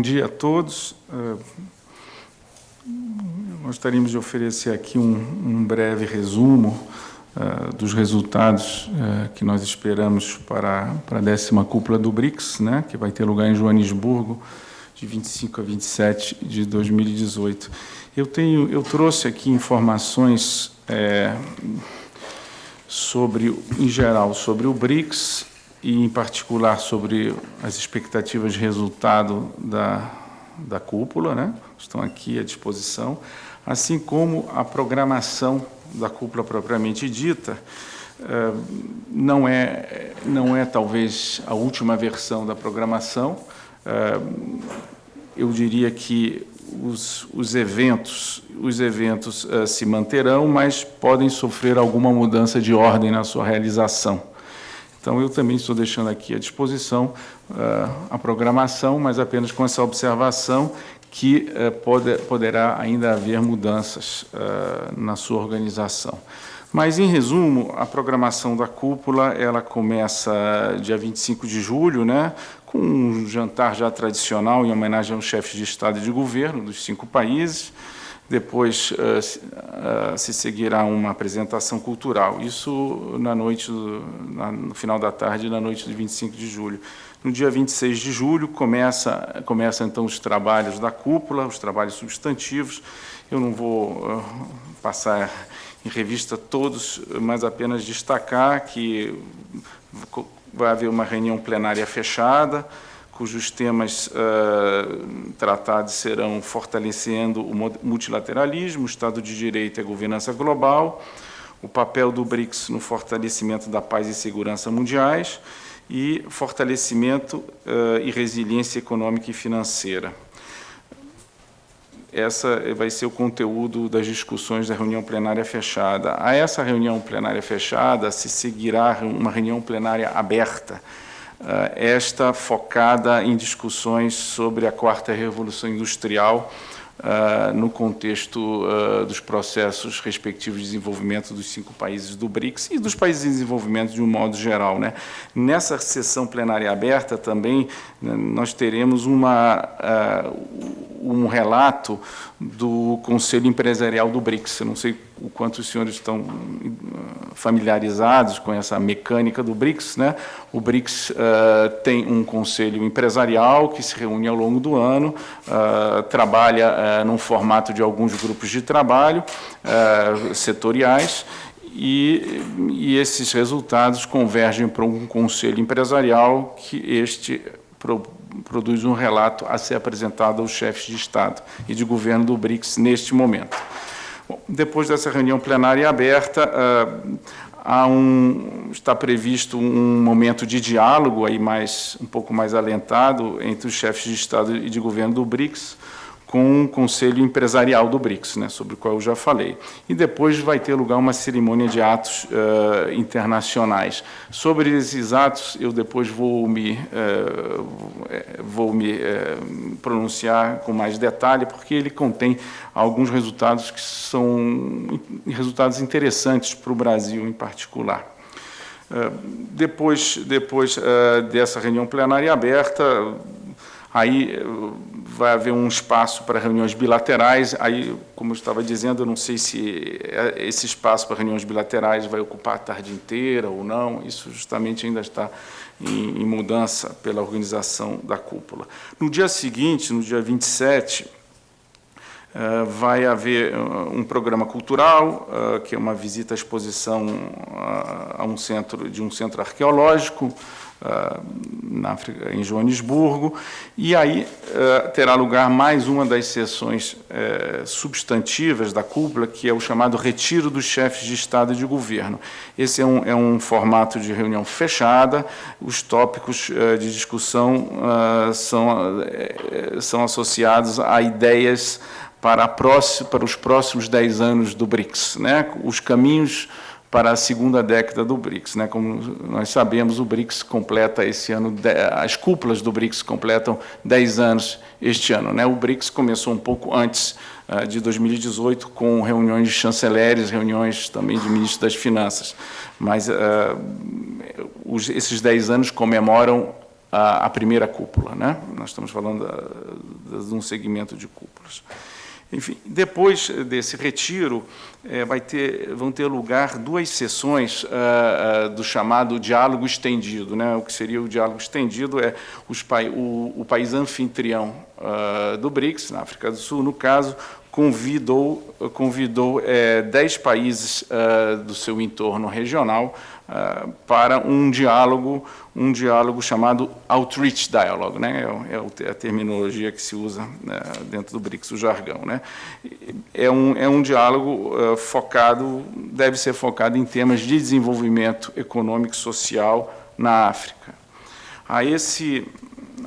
bom dia a todos. Gostaríamos de oferecer aqui um, um breve resumo uh, dos resultados uh, que nós esperamos para, para a décima cúpula do BRICS, né, que vai ter lugar em Joanesburgo, de 25 a 27 de 2018. Eu, tenho, eu trouxe aqui informações é, sobre, em geral, sobre o BRICS e, em particular, sobre as expectativas de resultado da, da cúpula, né? estão aqui à disposição, assim como a programação da cúpula propriamente dita, eh, não é, não é talvez a última versão da programação, eh, eu diria que os, os eventos, os eventos uh, se manterão, mas podem sofrer alguma mudança de ordem na sua realização. Então, eu também estou deixando aqui à disposição uh, a programação, mas apenas com essa observação que eh, pode, poderá ainda haver mudanças eh, na sua organização. Mas, em resumo, a programação da cúpula ela começa dia 25 de julho, né, com um jantar já tradicional em homenagem aos chefes de Estado e de governo dos cinco países. Depois uh, uh, se seguirá uma apresentação cultural, isso na noite, do, na, no final da tarde, na noite de 25 de julho. No dia 26 de julho começa, começa então os trabalhos da cúpula, os trabalhos substantivos. Eu não vou uh, passar em revista todos, mas apenas destacar que vai haver uma reunião plenária fechada, cujos temas uh, tratados serão fortalecendo o multilateralismo, o Estado de Direito e a governança global, o papel do BRICS no fortalecimento da paz e segurança mundiais, e fortalecimento uh, e resiliência econômica e financeira. Essa vai ser o conteúdo das discussões da reunião plenária fechada. A essa reunião plenária fechada se seguirá uma reunião plenária aberta, esta focada em discussões sobre a quarta revolução industrial, uh, no contexto uh, dos processos respectivos de desenvolvimento dos cinco países do BRICS e dos países em desenvolvimento de um modo geral. Né? Nessa sessão plenária aberta também né, nós teremos uma, um relato do Conselho Empresarial do BRICS. Eu não sei o quanto os senhores estão familiarizados com essa mecânica do BRICS. Né? O BRICS uh, tem um conselho empresarial que se reúne ao longo do ano, uh, trabalha uh, num formato de alguns grupos de trabalho setoriais, e, e, esses resultados convergem para um conselho empresarial que este pro, produz um relato a ser apresentado aos chefes de Estado e de governo do BRICS neste momento. Bom, depois dessa reunião plenária aberta, há um, está previsto um momento de diálogo aí mais, um pouco mais alentado entre os chefes de Estado e de governo do BRICS, com o Conselho Empresarial do BRICS, né, sobre o qual eu já falei. E depois vai ter lugar uma cerimônia de atos uh, internacionais. Sobre esses atos, eu depois vou me, uh, vou me uh, pronunciar com mais detalhe, porque ele contém alguns resultados que são resultados interessantes para o Brasil em particular. Depois, depois dessa reunião plenária aberta, aí vai haver um espaço para reuniões bilaterais. Aí, como eu estava dizendo, eu não sei se é, esse espaço para reuniões bilaterais vai ocupar a tarde inteira ou não. Isso justamente ainda está em, em mudança pela organização da cúpula. No dia seguinte, no dia 27, Uh, vai haver uh, um programa cultural, uh, que é uma visita à exposição a um centro, de um centro arqueológico, na África, em Joanesburgo, e aí uh, terá lugar mais uma das sessões uh, substantivas da cúpula, que é o chamado Retiro dos Chefes de Estado e de Governo. Esse é um, é um formato de reunião fechada, os tópicos eh, de discussão são, são associados a ideias para, próxima, para os próximos dez anos do BRICS, né? os caminhos para a segunda década do BRICS. Né? Como nós sabemos, o BRICS completa esse ano, as cúpulas do BRICS completam 10 anos este ano. Né? O BRICS começou um pouco antes uh, de 2018, com reuniões de chanceleres, reuniões também de ministros das Finanças. Mas uh, os, esses 10 anos comemoram a, a primeira cúpula. Né? Nós estamos falando da, de um segmento de cúpulas. Enfim, depois desse retiro, é, vai ter, vão ter lugar duas sessões uh, uh, do chamado diálogo estendido. Né? O que seria o diálogo estendido é os, o, o, país anfitrião uh, do BRICS, na África do Sul, no caso, convidou, convidou é, dez países do seu entorno regional para um diálogo, um diálogo chamado Outreach Dialogue, né? é, é a terminologia que se usa né, dentro do BRICS, o jargão. Né? É, um, é um diálogo focado, deve ser focado em temas de desenvolvimento econômico e social na África. A esse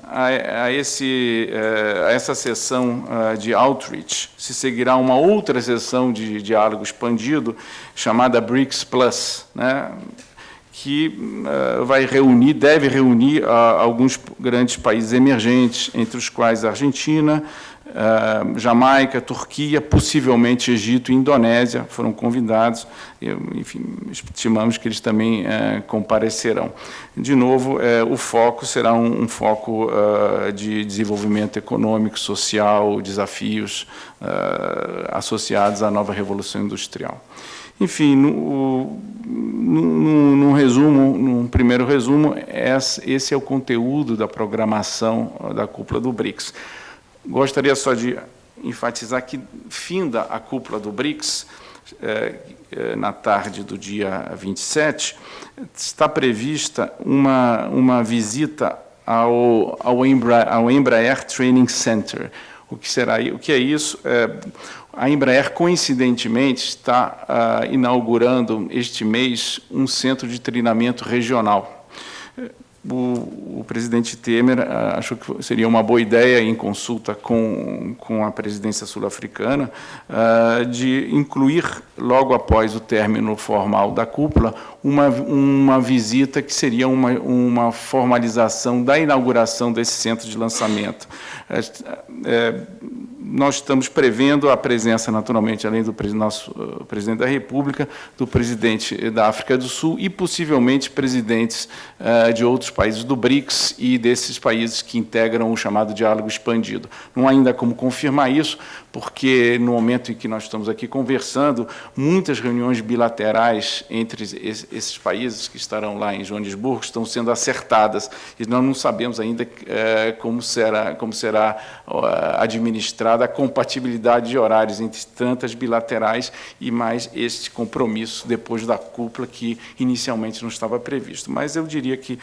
a, a, esse, eh, a essa sessão uh, de outreach se seguirá uma outra sessão de diálogo expandido chamada BRICS Plus, né? que uh, vai reunir, deve reunir uh, alguns grandes países emergentes, entre os quais a Argentina, uh, Jamaica, Turquia, possivelmente Egito e Indonésia foram convidados. Enfim, estimamos que eles também comparecerão. De novo, o foco será um, foco de desenvolvimento econômico, social, desafios associados à nova revolução industrial. Enfim, no, no, no, resumo, num primeiro resumo, esse é o conteúdo da programação da cúpula do BRICS. Gostaria só de enfatizar que, finda a cúpula do BRICS, é, é, na tarde do dia 27, está prevista uma, uma visita ao, ao, Embraer, ao Embraer Training Center. O que será? O que é isso? É, a Embraer, coincidentemente, está uh, inaugurando este mês um centro de treinamento regional. O, o presidente Temer uh, achou que seria uma boa ideia, em consulta com, com a presidência sul-africana, uh, de incluir, logo após o término formal da cúpula, uma, uma visita que seria uma, uma formalização da inauguração desse centro de lançamento. É, nós estamos prevendo a presença, naturalmente, além do nosso uh, presidente da República, do presidente da África do Sul e, possivelmente, presidentes de outros países do BRICS e desses países que integram o chamado diálogo expandido. Não há ainda como confirmar isso, porque no momento em que nós estamos aqui conversando, muitas reuniões bilaterais entre esses países que estarão lá em Joanesburgo estão sendo acertadas e nós não sabemos ainda é, como será, como será administrada a compatibilidade de horários entre tantas bilaterais e mais este compromisso depois da cúpula que inicialmente não estava previsto. Mas eu diria que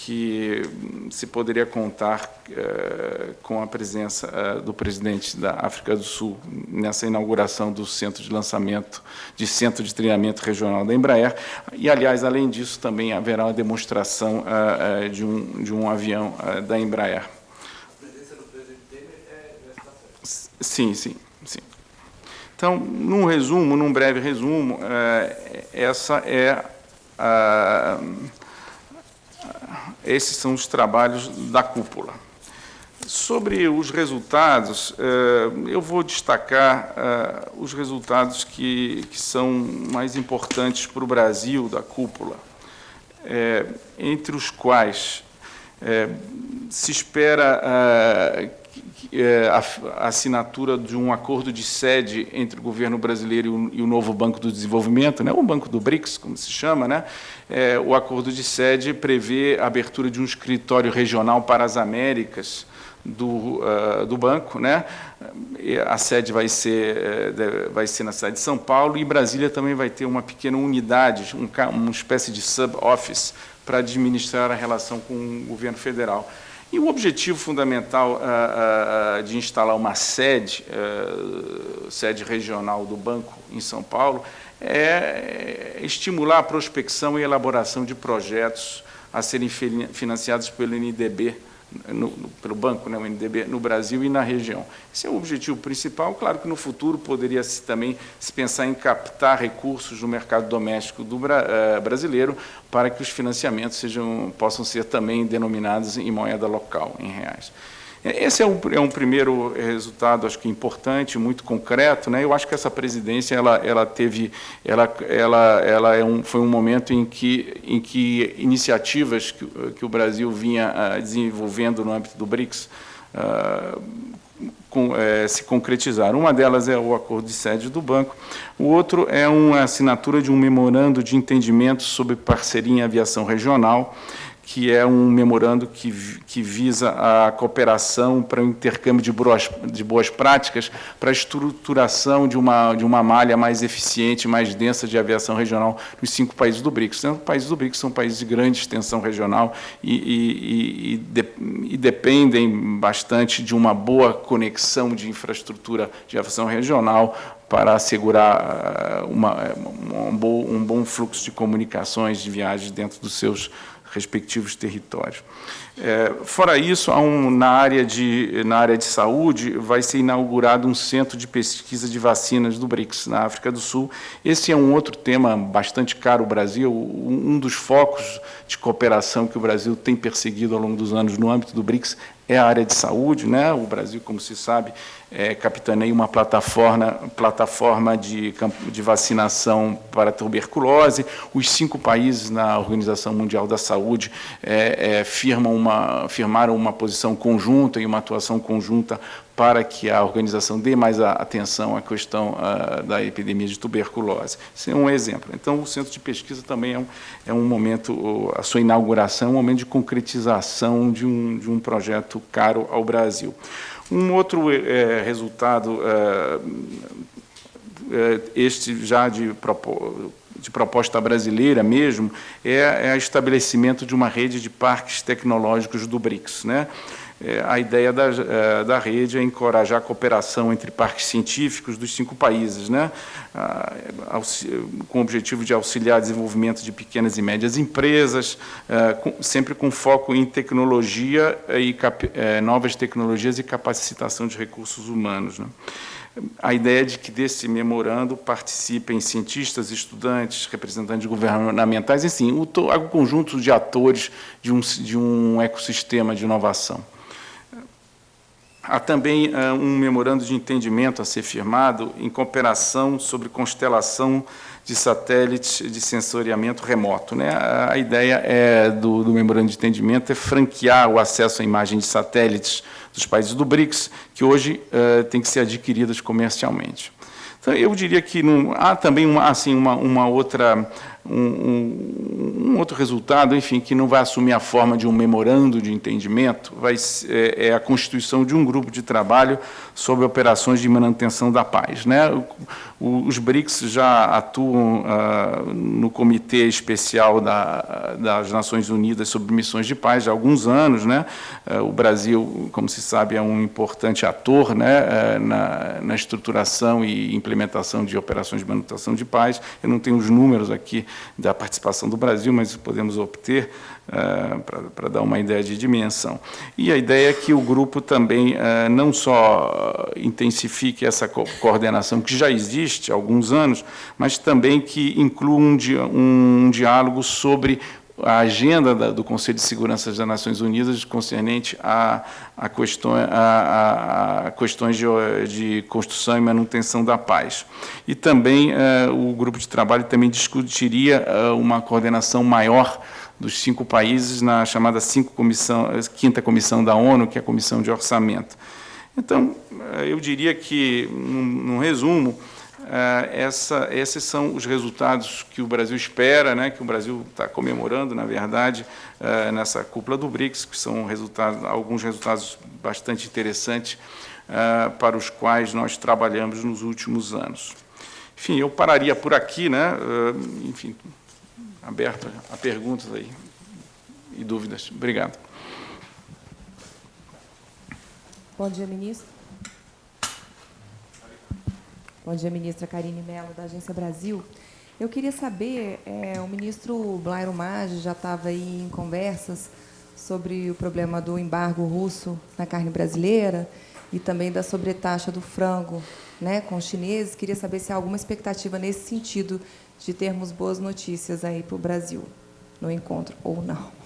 que se poderia contar uh, com a presença uh, do presidente da África do Sul nessa inauguração do centro de lançamento, de centro de treinamento regional da Embraer. E, aliás, além disso, também haverá uma demonstração uh, de, um, de um avião da Embraer. A presença do presidente Temer é nessa Sim, sim, sim. Então, num resumo, num breve resumo, essa é a esses são os trabalhos da cúpula. Sobre os resultados, eh, eu vou destacar eh, os resultados que, são mais importantes para o Brasil da cúpula, eh, entre os quais se espera é, a, assinatura de um acordo de sede entre o governo brasileiro e o, novo Banco do Desenvolvimento, né, o Banco do BRICS, como se chama, né, é, o acordo de sede prevê a abertura de um escritório regional para as Américas do, uh, do banco, né? A sede vai ser, uh, vai ser na cidade de São Paulo e Brasília também vai ter uma pequena unidade, um, uma espécie de sub-office para administrar a relação com o governo federal. E o objetivo fundamental uh, uh, de instalar uma sede, uh, sede regional do banco em São Paulo, é estimular a prospecção e elaboração de projetos a serem financiados pelo NDB no, no, pelo banco, né, o NDB, no Brasil e na região. Esse é o objetivo principal. Claro que no futuro poderia -se também se pensar em captar recursos no mercado doméstico do uh, brasileiro para que os financiamentos sejam, possam ser também denominados em moeda local, em reais. Esse é um, é um, primeiro resultado, acho que importante, muito concreto. Né? Eu acho que essa presidência ela, ela teve, ela, ela, ela é um, foi um momento em que, em que iniciativas que, que o Brasil vinha uh, desenvolvendo no âmbito do BRICS com, é, se concretizar. Uma delas é o acordo de sede do banco, o outro é uma assinatura de um memorando de entendimento sobre parceria em aviação regional, que é um memorando que, que visa a cooperação para o intercâmbio de boas, de boas práticas, para a estruturação de uma, de uma malha mais eficiente, mais densa de aviação regional nos cinco países do BRICS. Os países do BRICS são países de grande extensão regional e, e, e, de, e dependem bastante de uma boa conexão de infraestrutura de aviação regional para assegurar uma, um, bom, um bom fluxo de comunicações, de viagens dentro dos seus respectivos territórios. É, fora isso, um, na, área de, na área de saúde, vai ser inaugurado um centro de pesquisa de vacinas do BRICS, na África do Sul. Esse é um outro tema bastante caro ao Brasil, um dos focos de cooperação que o Brasil tem perseguido ao longo dos anos no âmbito do BRICS é a área de saúde. Né? O Brasil, como se sabe, é, capitaneia uma plataforma, plataforma de, de vacinação para tuberculose. Os cinco países na Organização Mundial da Saúde é, é, firmam uma, firmaram uma posição conjunta e uma atuação conjunta para que a organização dê mais atenção à questão uh, da epidemia de tuberculose. Esse é um exemplo. Então, o centro de pesquisa também é um, é um momento, a sua inauguração, um momento de concretização de um, de um projeto caro ao Brasil. Um outro é, resultado, é, este já de, de, proposta brasileira mesmo, é, é o estabelecimento de uma rede de parques tecnológicos do BRICS. Né? É, a ideia da, é, da rede é encorajar a cooperação entre parques científicos dos cinco países, né? com o objetivo de auxiliar o desenvolvimento de pequenas e médias empresas, é, sempre com foco em tecnologia e novas tecnologias e capacitação de recursos humanos. Né? a ideia de que desse memorando participem cientistas, estudantes, representantes governamentais, enfim, o, o conjunto de atores de um, de um ecossistema de inovação. Há também uh, um memorando de entendimento a ser firmado em cooperação sobre constelação de satélites de sensoriamento remoto. Né? A, ideia é do, do, memorando de entendimento é franquear o acesso à imagem de satélites dos países do BRICS, que hoje uh, tem que ser adquiridas comercialmente. Então, eu diria que há também uma, assim, uma, uma outra um, um, outro resultado, enfim, que não vai assumir a forma de um memorando de entendimento, vai, é, é a constituição de um grupo de trabalho sobre operações de manutenção da paz. Né? Os BRICS já atuam ah, no Comitê Especial da, das Nações Unidas sobre Missões de Paz há alguns anos. Né? Ah, o Brasil, como se sabe, é um importante ator né, ah, na, na estruturação e implementação de operações de manutenção de paz. Eu não tenho os números aqui da participação do Brasil, mas podemos obter uh, para dar uma ideia de dimensão. E a ideia é que o grupo também uh, não só intensifique essa co coordenação que já existe há alguns anos, mas também que inclua um, di um diálogo sobre a agenda da, do Conselho de Segurança das Nações Unidas concernente a, a, questão, a, a questões de, de, construção e manutenção da paz. E também o grupo de trabalho também discutiria uma coordenação maior dos cinco países na chamada cinco comissão, quinta comissão da ONU, que é a Comissão de Orçamento. Então, uh, eu diria que, num, resumo, ah, essa, esses são os resultados que o Brasil espera, né, que o Brasil está comemorando, na verdade, nessa cúpula do BRICS, que são resultados, alguns resultados bastante interessantes para os quais nós trabalhamos nos últimos anos. Enfim, eu pararia por aqui, né, enfim, aberto a perguntas aí e dúvidas. Obrigado. Bom dia, ministro. Bom dia, ministra Karine Mello, da Agência Brasil. Eu queria saber, é, o ministro Blairo Maggi já estava aí em conversas sobre o problema do embargo russo na carne brasileira e também da sobretaxa do frango né, com os chineses. Queria saber se há alguma expectativa nesse sentido de termos boas notícias aí para o Brasil no encontro, ou não.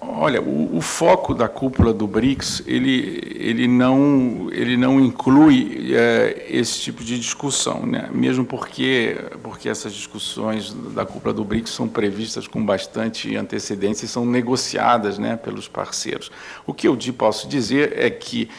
Olha, o, o, foco da cúpula do BRICS, ele, ele, não, ele não inclui é, esse tipo de discussão, né? mesmo porque, porque essas discussões da cúpula do BRICS são previstas com bastante antecedência e são negociadas né, pelos parceiros. O que eu posso dizer é que,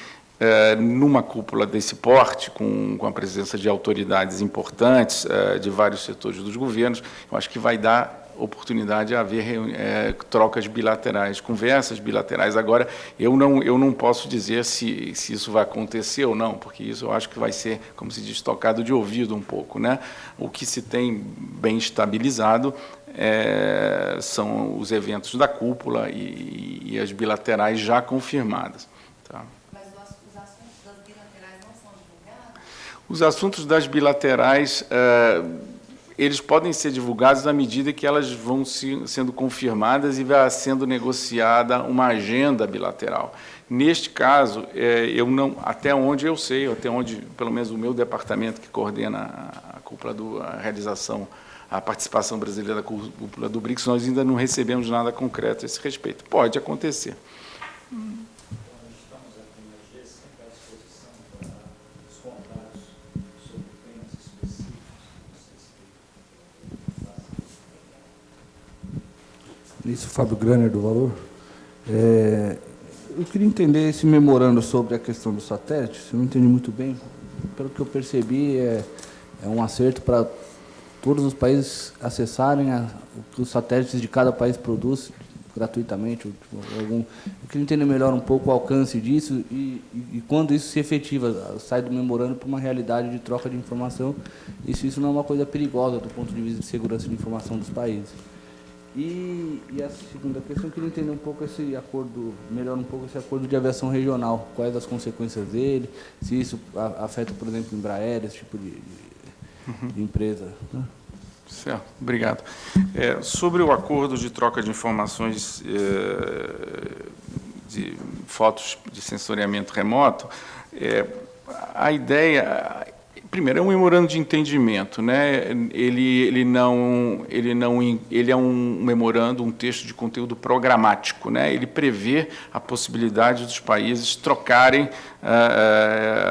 numa cúpula desse porte, com, com a presença de autoridades importantes é, de vários setores dos governos, eu acho que vai dar oportunidade a haver é, trocas bilaterais, conversas bilaterais. Agora, eu não, eu não posso dizer se, se isso vai acontecer ou não, porque isso eu acho que vai ser, como se diz, tocado de ouvido um pouco. Né? O que se tem bem estabilizado é, são os eventos da cúpula e, e as bilaterais já confirmadas. Tá? Mas os assuntos das bilaterais não são divulgados? Os assuntos das bilaterais... É, eles podem ser divulgados à medida que elas vão se, sendo confirmadas e vai sendo negociada uma agenda bilateral. Neste caso, é, eu não, até onde eu sei, até onde, pelo menos o meu departamento que coordena a cúpula do, a realização, a participação brasileira da cúpula do BRICS, nós ainda não recebemos nada concreto a esse respeito. Pode acontecer. Hum. Isso, Fábio Graner, do Valor. É, eu queria entender esse memorando sobre a questão do satélite, eu não entendi muito bem. Pelo que eu percebi, é, é um acerto para todos os países acessarem a, o que os satélites de cada país produz gratuitamente. Ou, algum, eu queria entender melhor um pouco o alcance disso e, e, e quando isso se efetiva, sai do memorando para uma realidade de troca de informação, e se isso não é uma coisa perigosa do ponto de vista de segurança de informação dos países. E, e, a segunda questão, eu queria entender um pouco esse acordo, melhor um pouco esse acordo de aviação regional, quais as consequências dele, se isso afeta, por exemplo, Embraer, esse tipo de, de, uhum. de empresa. Né? Certo, obrigado. É, sobre o acordo de troca de informações é, de fotos de sensoriamento remoto, é, a ideia primeiro é um memorando de entendimento, né? Ele ele não ele não ele é um memorando, um texto de conteúdo programático, né? Ele prevê a possibilidade dos países trocarem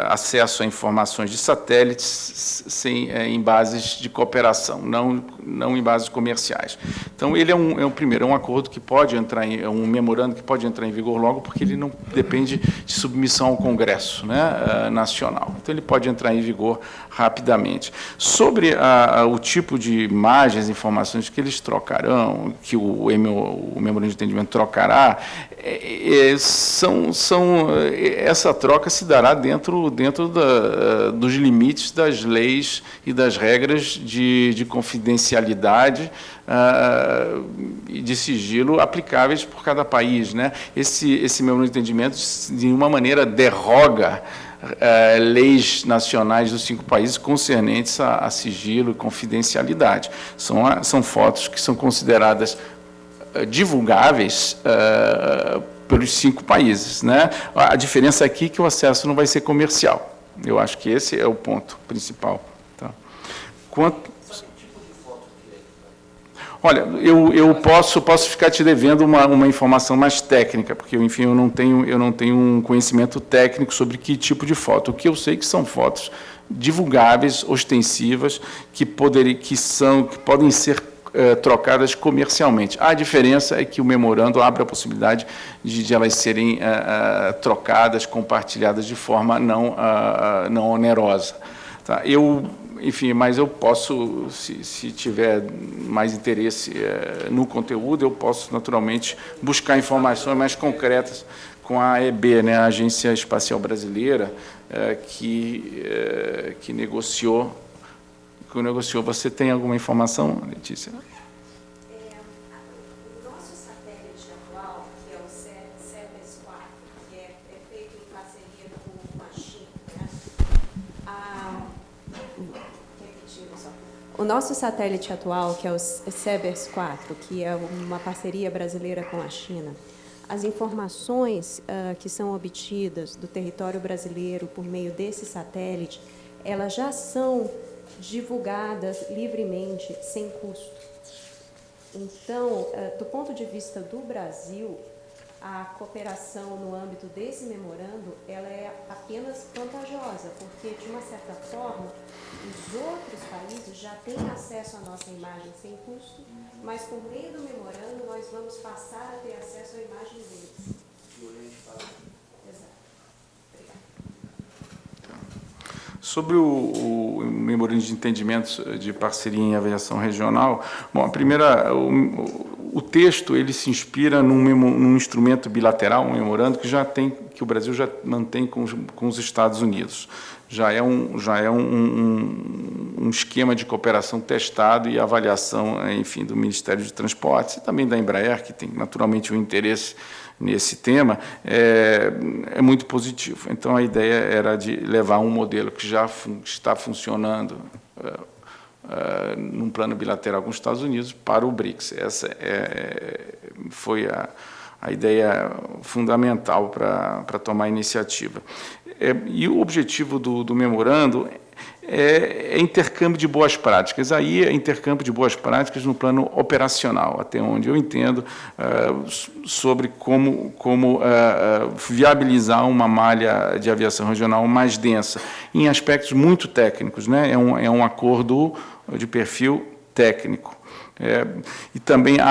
acesso a informações de satélites sem, uh, em bases de cooperação, não, não em bases comerciais. Então, ele é um, é um primeiro, é um acordo que pode entrar em, é um memorando que pode entrar em vigor logo, porque ele não depende de submissão ao Congresso né, Nacional. Então, ele pode entrar em vigor rapidamente. Sobre a, a, o tipo de imagens, informações que eles trocarão, que o, o memorando de entendimento trocará, é, é, são, são, essa troca se dará dentro, dentro da, dos limites das leis e das regras de, de confidencialidade uh, e de sigilo aplicáveis por cada país. Né? Esse, esse meu entendimento, de nenhuma maneira, derroga uh, leis nacionais dos cinco países concernentes a, a sigilo e confidencialidade. São, são fotos que são consideradas eh, divulgáveis uh, pelos cinco países. Né? A diferença aqui é que o acesso não vai ser comercial. Eu acho que esse é o ponto principal. Tá? Quanto... Olha, eu, eu posso, posso ficar te devendo uma, uma informação mais técnica, porque, enfim, eu não, tenho, eu não tenho um conhecimento técnico sobre que tipo de foto. O que eu sei é que são fotos divulgáveis, ostensivas, que, poder, que, são, que podem ser eh, trocadas comercialmente. A diferença é que o memorando abre a possibilidade de, de elas serem uh, uh, trocadas, compartilhadas de forma não, não onerosa. Tá? Eu, enfim, mas eu posso, se, se tiver mais interesse no conteúdo, eu posso naturalmente buscar informações mais concretas com a EB, né, a Agência Espacial Brasileira, que, que negociou que negociou. Você tem alguma informação, Letícia? É, o nosso satélite atual, que é o 4, é, China, né? a, o nosso satélite atual, que é o CEBERS 4, que é uma parceria brasileira com a China, as informações uh, que são obtidas do território brasileiro por meio desse satélite, elas já são divulgadas livremente, sem custo. Então, eh, do ponto de vista do Brasil, a cooperação no âmbito desse memorando, ela é apenas vantajosa, porque, de uma certa forma, os outros países já têm acesso à nossa imagem sem custo, mas por meio do memorando nós vamos passar a ter acesso à imagem deles. Sobre o, o memorando de entendimento de parceria em aviação regional, bom, a primeira, o, o texto ele se inspira num, num, instrumento bilateral, um memorando que já tem, que o Brasil já mantém com, com os Estados Unidos. Já é, um, já é um, um, um, esquema de cooperação testado e avaliação, enfim, do Ministério de Transportes e também da Embraer, que tem naturalmente um interesse nesse tema, é, é muito positivo. Então, a ideia era de levar um modelo que já fun está funcionando uh, num plano bilateral com os Estados Unidos para o BRICS. Essa é, foi a, a ideia fundamental para tomar a iniciativa. É, e o objetivo do, do memorando é, é, intercâmbio de boas práticas. Aí é intercâmbio de boas práticas no plano operacional, até onde eu entendo uh, sobre como, como uh, viabilizar uma malha de aviação regional mais densa, em aspectos muito técnicos. Né? É, um, é um acordo de perfil técnico. É, e também há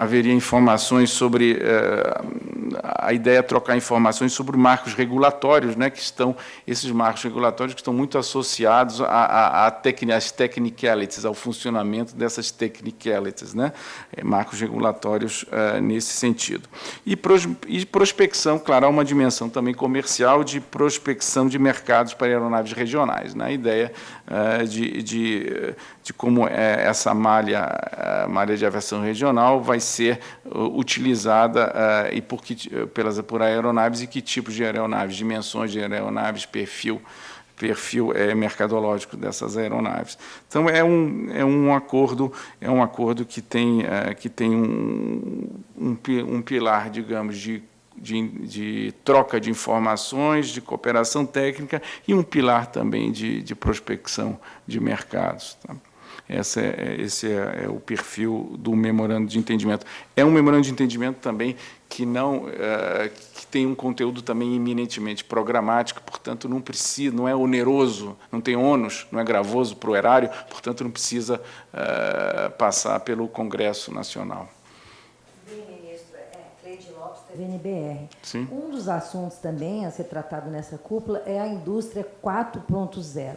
haveria informações sobre eh, a ideia é trocar informações sobre marcos regulatórios, né, que estão esses marcos regulatórios que estão muito associados a, às technicalities, ao funcionamento dessas technicalities, né, é, marcos regulatórios eh, nesse sentido. E, pros, e prospecção, claro, há uma dimensão também comercial de prospecção de mercados para aeronaves regionais, né, a ideia eh, de, de, de como essa malha, malha de aviação regional vai ser uh, utilizada uh, e por, que, pelas, por aeronaves e que tipos de aeronaves, dimensões de aeronaves, perfil, perfil é, mercadológico dessas aeronaves. Então é um, é um acordo é um acordo que tem é, que tem um, um, um pilar digamos de, de, de, troca de informações, de cooperação técnica e um pilar também de, de prospecção de mercados. Tá? Essa é, esse é, é, o perfil do memorando de entendimento. É um memorando de entendimento também que não é, que tem um conteúdo também eminentemente programático, portanto não precisa, não é oneroso, não tem ônus, não é gravoso para o erário, portanto não precisa é, passar pelo Congresso Nacional. VNBR. Sim. Um dos assuntos também a ser tratado nessa cúpula é a indústria 4.0.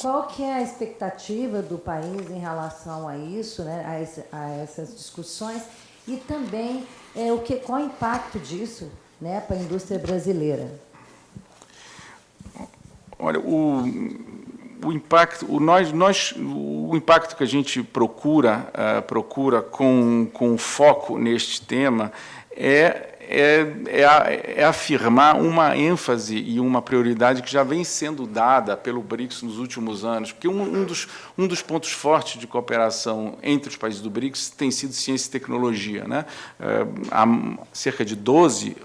Qual que é a expectativa do país em relação a isso, né, a, esse, a essas discussões e também é, o que, qual o impacto disso né, para a indústria brasileira? Olha, o, o impacto, o, nós, nós, o impacto que a gente procura, uh, procura com, com foco neste tema é é, é, é, afirmar uma ênfase e uma prioridade que já vem sendo dada pelo BRICS nos últimos anos, porque um, um, dos, um dos pontos fortes de cooperação entre os países do BRICS tem sido ciência e tecnologia. Né? É, há cerca de 12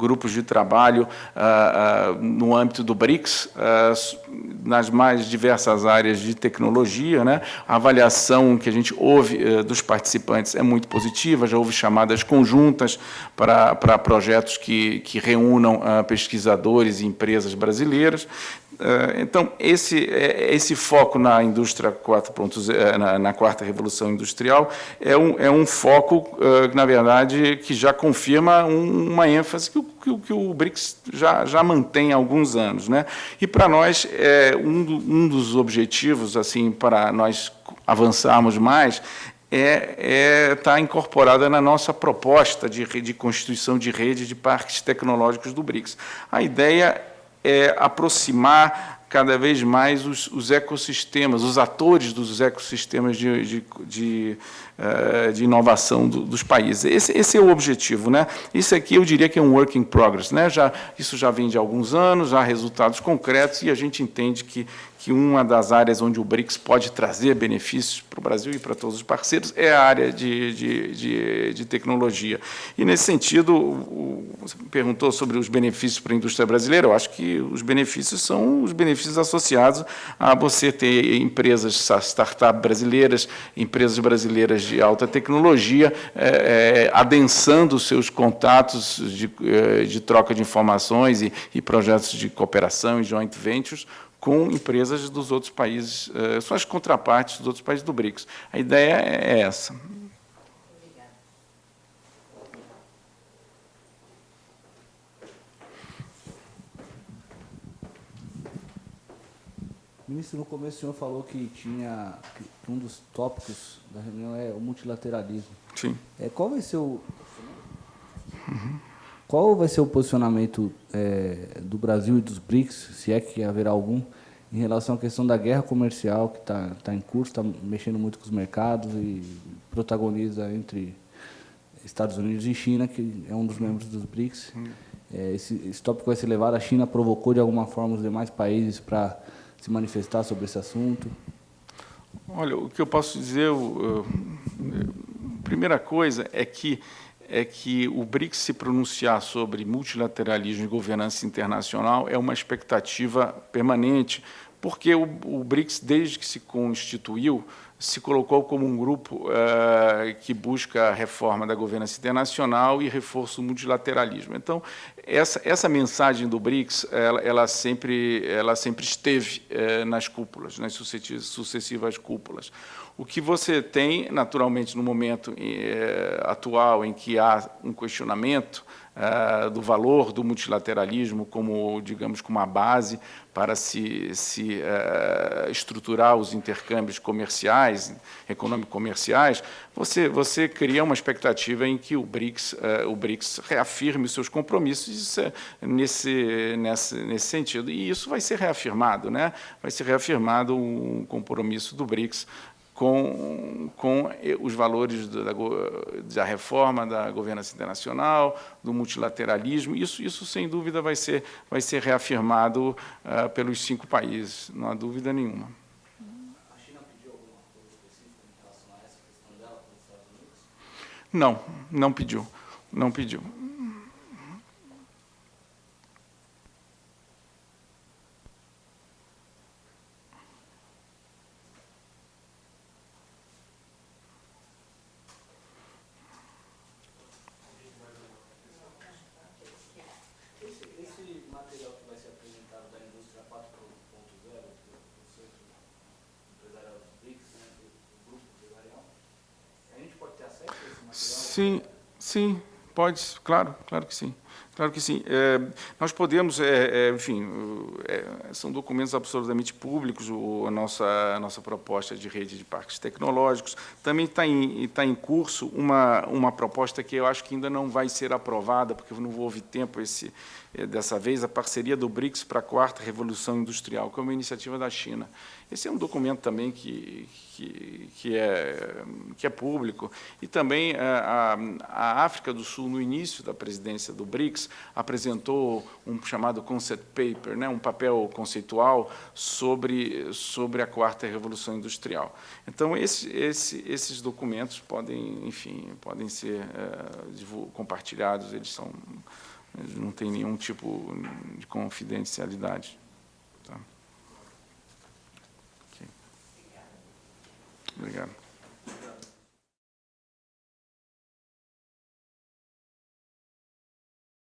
grupos de trabalho uh, uh, no âmbito do BRICS, uh, nas mais diversas áreas de tecnologia. Né? A avaliação que a gente ouve dos participantes é muito positiva, já houve chamadas conjuntas para, para projetos que, que reúnam pesquisadores e empresas brasileiras. Eh, então, esse, eh, esse foco na indústria 4.0, eh, na, na, quarta revolução industrial, é um, é um foco, na verdade, que já confirma uma ênfase que o, que, que o BRICS já, já mantém há alguns anos. Né? E, para nós, é um, um dos objetivos, assim, para nós avançarmos mais, é está é, incorporada na nossa proposta de, de constituição de rede de parques tecnológicos do BRICS. A ideia é, aproximar cada vez mais os, os, ecossistemas, os atores dos ecossistemas de, de, de, uh, de inovação do, dos países. Esse, esse, é o objetivo. Né? Isso aqui eu diria que é um work in progress. Né? Já, isso já vem de alguns anos, há resultados concretos, e a gente entende que, que uma das áreas onde o BRICS pode trazer benefícios para o Brasil e para todos os parceiros é a área de, de, de, de tecnologia. E, nesse sentido, o, você perguntou sobre os benefícios para a indústria brasileira, eu acho que os benefícios são os benefícios associados a você ter empresas, startups brasileiras, empresas brasileiras de alta tecnologia, é, é, adensando seus contatos de, é, de, troca de informações e, e, projetos de cooperação e joint ventures com empresas dos outros países, é, são as contrapartes dos outros países do BRICS. A ideia é essa. Ministro, no começo o senhor falou que tinha que um dos tópicos da reunião é o multilateralismo. Sim. É, qual vai ser o. qual vai ser o posicionamento é, do Brasil e dos BRICS, se é que haverá algum, em relação à questão da guerra comercial que está tá em curso, está mexendo muito com os mercados e protagoniza entre Estados Unidos e China, que é um dos membros dos BRICS. Uhum. É, esse, esse tópico vai ser levado. A China provocou de alguma forma os demais países para se manifestar sobre esse assunto? Olha, o que eu posso dizer, a primeira coisa é que é que o BRICS se pronunciar sobre multilateralismo e governança internacional é uma expectativa permanente, porque o, o BRICS, desde que se constituiu, se colocou como um grupo uh, que busca a reforma da governança internacional e reforço do multilateralismo. Então, essa, essa mensagem do BRICS, ela, ela sempre, ela sempre esteve uh, nas cúpulas, nas sucessivas cúpulas. O que você tem, naturalmente, no momento uh, atual em que há um questionamento do valor do multilateralismo como, digamos, como uma base para se, se uh, estruturar os intercâmbios comerciais, econômico-comerciais, você, você cria uma expectativa em que o BRICS, uh, o BRICS reafirme os seus compromissos nesse, nesse, nesse sentido. E isso vai ser reafirmado, né? vai ser reafirmado um compromisso do BRICS com, com os valores da, da, reforma da governança internacional, do multilateralismo. Isso, isso sem dúvida, vai ser, vai ser reafirmado uh, pelos cinco países, não há dúvida nenhuma. A China pediu alguma coisa específica em relação a essa questão dela para os Estados Unidos? Não, não pediu. Não pediu. Sim, sim, pode, claro, claro que sim. Claro que sim. É, nós podemos, é, é, enfim, é, são documentos absolutamente públicos, o, a, nossa, a nossa proposta de rede de parques tecnológicos. Também está em, está em curso uma, uma proposta que eu acho que ainda não vai ser aprovada, porque não houve tempo esse, é, dessa vez, a parceria do BRICS para a quarta revolução industrial, que é uma iniciativa da China. Esse é um documento também que, que, é, que é público. E também é, a, a África do Sul, no início da presidência do BRICS, apresentou um chamado concept paper, né, um papel conceitual sobre, sobre a quarta revolução industrial. Então, esse, esse, esses documentos podem, enfim, podem ser é, compartilhados, eles são não tem nenhum tipo de confidencialidade. Tá? Okay. Obrigado.